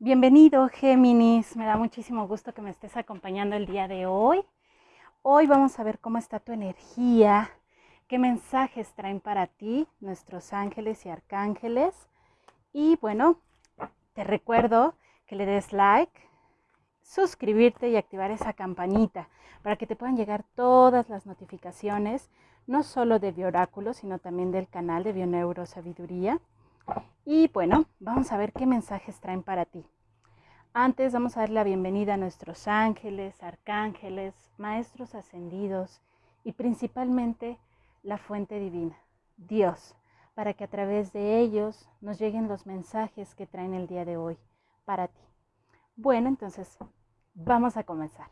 Bienvenido Géminis, me da muchísimo gusto que me estés acompañando el día de hoy. Hoy vamos a ver cómo está tu energía, qué mensajes traen para ti nuestros ángeles y arcángeles. Y bueno, te recuerdo que le des like, suscribirte y activar esa campanita para que te puedan llegar todas las notificaciones, no solo de Bioráculo, sino también del canal de Bioneurosabiduría. Y bueno, vamos a ver qué mensajes traen para ti. Antes vamos a dar la bienvenida a nuestros ángeles, arcángeles, maestros ascendidos y principalmente la fuente divina, Dios, para que a través de ellos nos lleguen los mensajes que traen el día de hoy para ti. Bueno, entonces vamos a comenzar.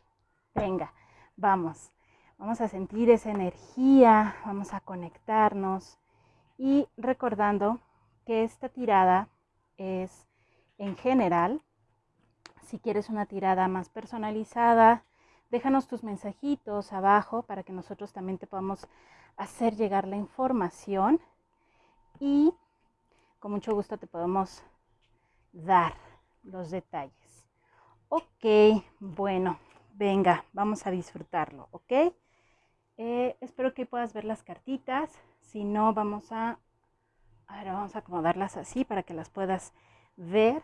Venga, vamos. Vamos a sentir esa energía, vamos a conectarnos y recordando que esta tirada es en general si quieres una tirada más personalizada, déjanos tus mensajitos abajo para que nosotros también te podamos hacer llegar la información y con mucho gusto te podemos dar los detalles. Ok, bueno, venga, vamos a disfrutarlo, ¿ok? Eh, espero que puedas ver las cartitas. Si no, vamos a, ahora vamos a acomodarlas así para que las puedas ver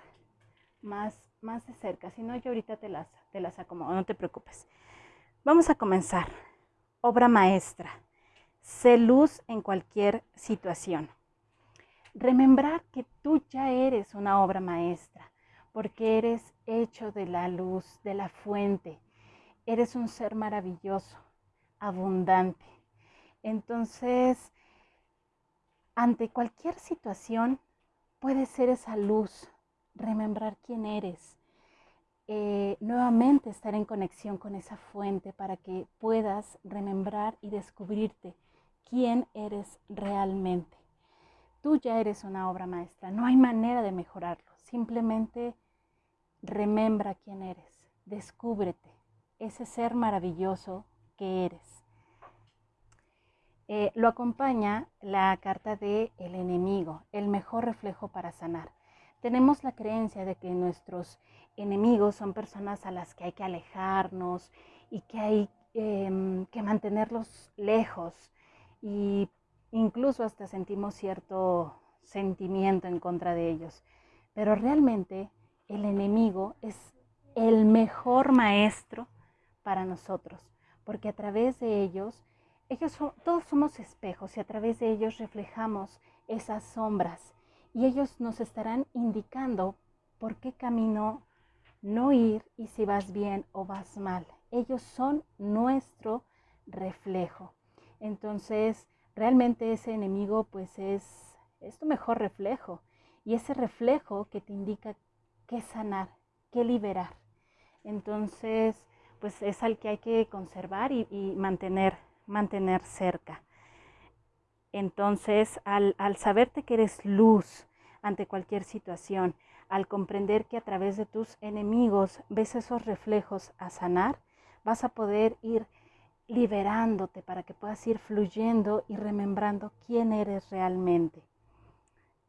más más de cerca, si no yo ahorita te las, te las acomodo, no te preocupes. Vamos a comenzar. Obra maestra. Sé luz en cualquier situación. Remembrar que tú ya eres una obra maestra, porque eres hecho de la luz, de la fuente. Eres un ser maravilloso, abundante. Entonces, ante cualquier situación, puede ser esa luz, remembrar quién eres, eh, nuevamente estar en conexión con esa fuente para que puedas remembrar y descubrirte quién eres realmente. Tú ya eres una obra maestra, no hay manera de mejorarlo, simplemente remembra quién eres, descúbrete, ese ser maravilloso que eres. Eh, lo acompaña la carta de el enemigo, el mejor reflejo para sanar tenemos la creencia de que nuestros enemigos son personas a las que hay que alejarnos y que hay em, que mantenerlos lejos y incluso hasta sentimos cierto sentimiento en contra de ellos. Pero realmente el enemigo es el mejor maestro para nosotros, porque a través de ellos, ellos todos somos espejos y a través de ellos reflejamos esas sombras y ellos nos estarán indicando por qué camino no ir y si vas bien o vas mal. Ellos son nuestro reflejo. Entonces, realmente ese enemigo pues es, es tu mejor reflejo y ese reflejo que te indica qué sanar, qué liberar. Entonces, pues es al que hay que conservar y mantener, mantener cerca. Entonces, al, saberte que eres luz ante cualquier situación, al comprender que a través de tus enemigos ves esos reflejos a sanar, vas a poder ir liberándote para que puedas ir fluyendo y remembrando quién eres realmente.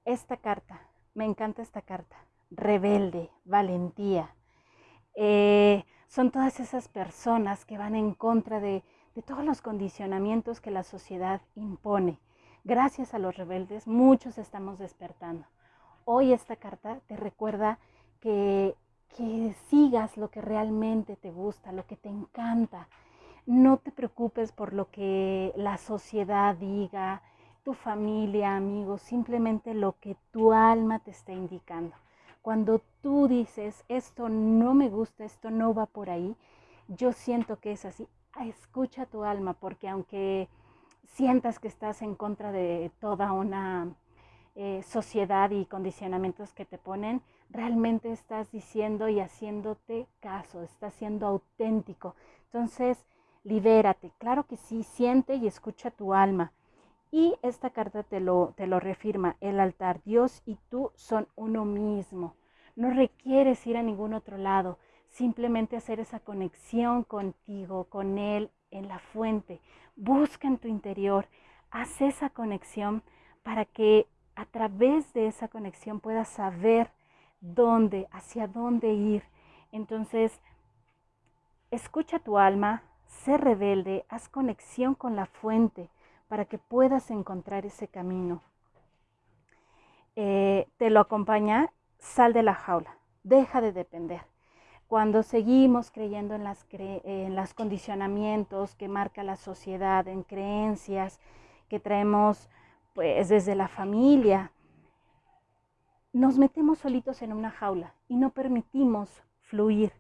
Esta carta, me encanta esta carta, rebelde, valentía. Eh, son todas esas personas que van en contra de todos los condicionamientos que la sociedad impone Gracias a los rebeldes, muchos estamos despertando. Hoy esta carta te recuerda que, que sigas lo que realmente te gusta, lo que te encanta. No te preocupes por lo que la sociedad diga, tu familia, amigos, simplemente lo que tu alma te está indicando. Cuando tú dices, esto no me gusta, esto no va por ahí, yo siento que es así. Escucha tu alma, porque aunque sientas que estás en contra de toda una eh, sociedad y condicionamientos que te ponen, realmente estás diciendo y haciéndote caso, estás siendo auténtico. Entonces, libérate. Claro que sí, siente y escucha tu alma. Y esta carta te lo, te lo reafirma. El altar, Dios y tú son uno mismo. No requieres ir a ningún otro lado. Simplemente hacer esa conexión contigo, con Él, en la fuente, busca en tu interior, haz esa conexión para que a través de esa conexión puedas saber dónde, hacia dónde ir. Entonces, escucha tu alma, sé rebelde, haz conexión con la fuente para que puedas encontrar ese camino. Eh, te lo acompaña, sal de la jaula, deja de depender. Cuando seguimos creyendo en los en las condicionamientos que marca la sociedad, en creencias que traemos pues desde la familia, nos metemos solitos en una jaula y no permitimos fluir.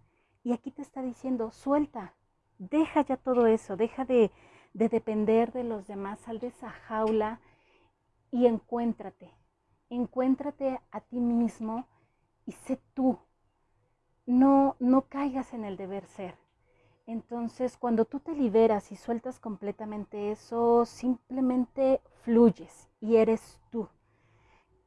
Y aquí te está diciendo, suelta, deja ya todo eso, deja de, de depender de los demás, sal de esa jaula y encuéntrate, encuéntrate a ti mismo y sé tú. No, no caigas en el deber ser. Entonces, cuando tú te liberas y sueltas completamente eso, simplemente fluyes y eres tú.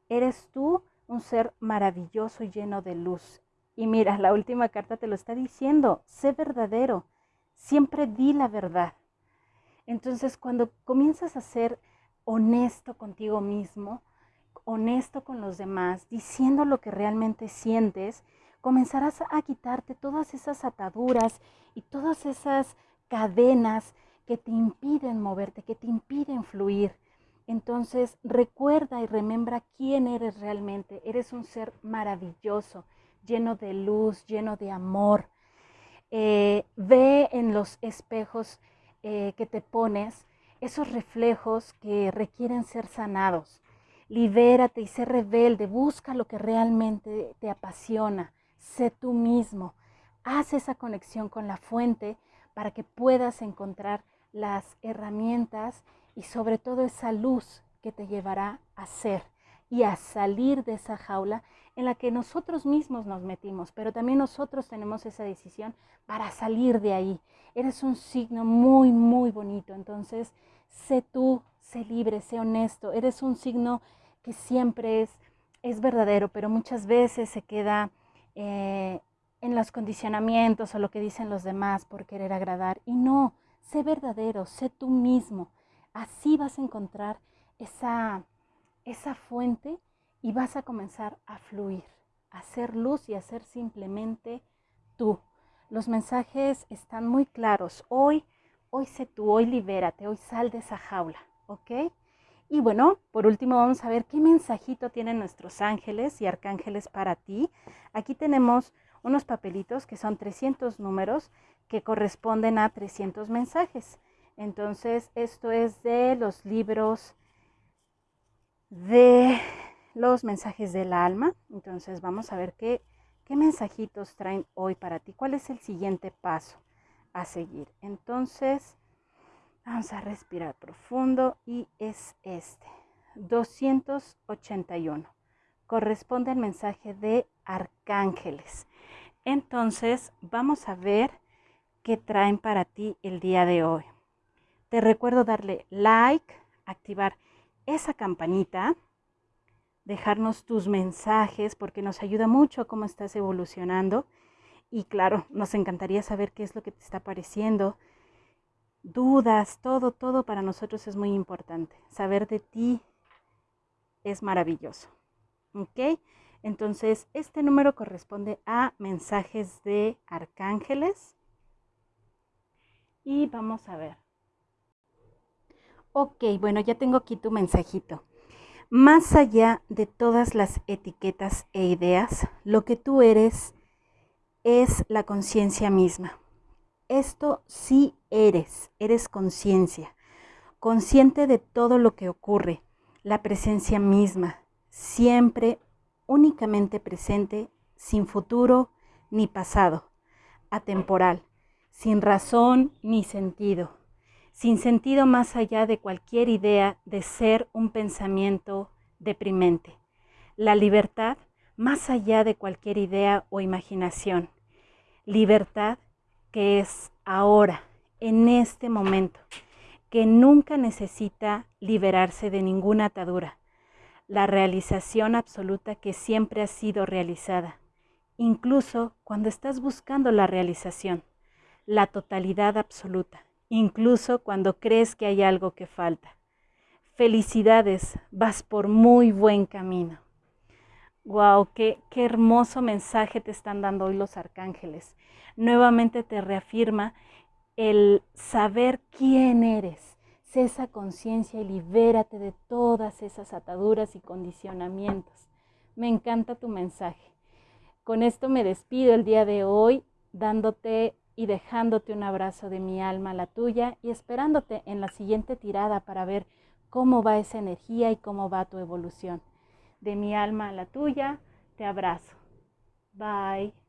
Eres tú un ser maravilloso y lleno de luz. Y mira, la última carta te lo está diciendo, sé verdadero, siempre di la verdad. Entonces, cuando comienzas a ser honesto contigo mismo, honesto con los demás, diciendo lo que realmente sientes, comenzarás a quitarte todas esas ataduras y todas esas cadenas que te impiden moverte, que te impiden fluir. Entonces recuerda y remembra quién eres realmente. Eres un ser maravilloso, lleno de luz, lleno de amor. Eh, ve en los espejos eh, que te pones esos reflejos que requieren ser sanados. Libérate y sé rebelde, busca lo que realmente te apasiona sé tú mismo, haz esa conexión con la fuente para que puedas encontrar las herramientas y sobre todo esa luz que te llevará a ser y a salir de esa jaula en la que nosotros mismos nos metimos, pero también nosotros tenemos esa decisión para salir de ahí. Eres un signo muy, muy bonito, entonces sé tú, sé libre, sé honesto, eres un signo que siempre es, es verdadero, pero muchas veces se queda eh, en los condicionamientos o lo que dicen los demás por querer agradar. Y no, sé verdadero, sé tú mismo. Así vas a encontrar esa, esa fuente y vas a comenzar a fluir, a hacer luz y a ser simplemente tú. Los mensajes están muy claros. Hoy, hoy sé tú, hoy libérate, hoy sal de esa jaula, ¿ok? Y bueno, por último vamos a ver qué mensajito tienen nuestros ángeles y arcángeles para ti. Aquí tenemos unos papelitos que son 300 números que corresponden a 300 mensajes. Entonces, esto es de los libros de los mensajes del alma. Entonces, vamos a ver qué, qué mensajitos traen hoy para ti. ¿Cuál es el siguiente paso a seguir? Entonces, Vamos a respirar profundo y es este. 281. Corresponde al mensaje de arcángeles. Entonces, vamos a ver qué traen para ti el día de hoy. Te recuerdo darle like, activar esa campanita, dejarnos tus mensajes porque nos ayuda mucho a cómo estás evolucionando. Y claro, nos encantaría saber qué es lo que te está pareciendo dudas, todo, todo para nosotros es muy importante. Saber de ti es maravilloso. ¿Ok? Entonces, este número corresponde a mensajes de arcángeles. Y vamos a ver. Ok, bueno, ya tengo aquí tu mensajito. Más allá de todas las etiquetas e ideas, lo que tú eres es la conciencia misma. Esto sí eres, eres conciencia, consciente de todo lo que ocurre, la presencia misma, siempre únicamente presente, sin futuro ni pasado, atemporal, sin razón ni sentido, sin sentido más allá de cualquier idea de ser un pensamiento deprimente. La libertad más allá de cualquier idea o imaginación. Libertad que es ahora, en este momento, que nunca necesita liberarse de ninguna atadura, la realización absoluta que siempre ha sido realizada, incluso cuando estás buscando la realización, la totalidad absoluta, incluso cuando crees que hay algo que falta. Felicidades, vas por muy buen camino. Wow, qué, qué hermoso mensaje te están dando hoy los arcángeles. Nuevamente te reafirma el saber quién eres. Sé esa conciencia y libérate de todas esas ataduras y condicionamientos. Me encanta tu mensaje. Con esto me despido el día de hoy, dándote y dejándote un abrazo de mi alma a la tuya y esperándote en la siguiente tirada para ver cómo va esa energía y cómo va tu evolución de mi alma a la tuya, te abrazo. Bye.